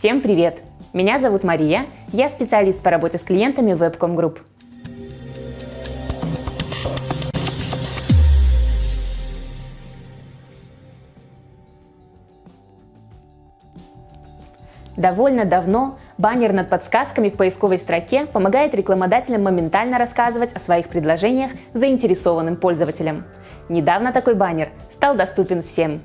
Всем привет! Меня зовут Мария, я специалист по работе с клиентами Webcom Group. Довольно давно баннер над подсказками в поисковой строке помогает рекламодателям моментально рассказывать о своих предложениях заинтересованным пользователям. Недавно такой баннер стал доступен всем.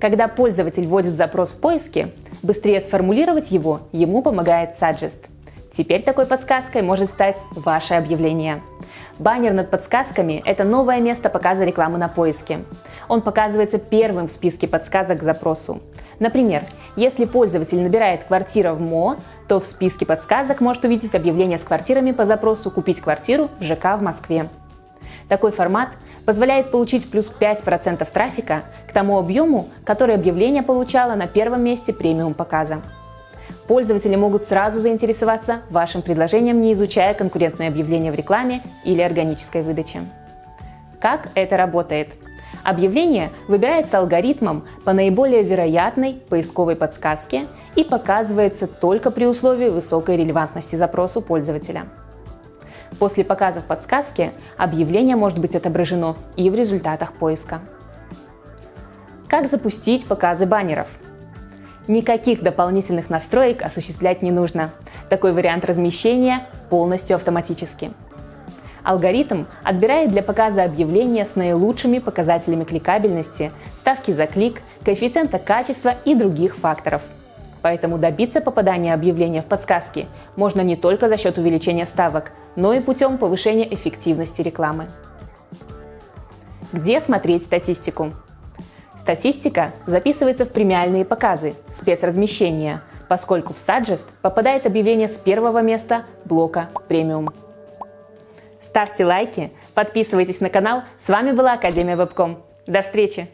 Когда пользователь вводит запрос в поиске, быстрее сформулировать его ему помогает Suggest. Теперь такой подсказкой может стать ваше объявление. Баннер над подсказками – это новое место показа рекламы на поиске. Он показывается первым в списке подсказок к запросу. Например, если пользователь набирает «квартира в МО», то в списке подсказок может увидеть объявление с квартирами по запросу «Купить квартиру в ЖК в Москве». Такой формат позволяет получить плюс 5% трафика к тому объему, который объявление получало на первом месте премиум показа. Пользователи могут сразу заинтересоваться вашим предложением, не изучая конкурентные объявления в рекламе или органической выдаче. Как это работает? Объявление выбирается алгоритмом по наиболее вероятной поисковой подсказке и показывается только при условии высокой релевантности запросу пользователя. После показа в подсказке объявление может быть отображено и в результатах поиска. Как запустить показы баннеров? Никаких дополнительных настроек осуществлять не нужно. Такой вариант размещения полностью автоматически. Алгоритм отбирает для показа объявления с наилучшими показателями кликабельности, ставки за клик, коэффициента качества и других факторов. Поэтому добиться попадания объявления в подсказки можно не только за счет увеличения ставок, но и путем повышения эффективности рекламы. Где смотреть статистику? Статистика записывается в премиальные показы, спецразмещения, поскольку в Suggest попадает объявление с первого места блока премиум. Ставьте лайки, подписывайтесь на канал. С вами была Академия Вебком. До встречи!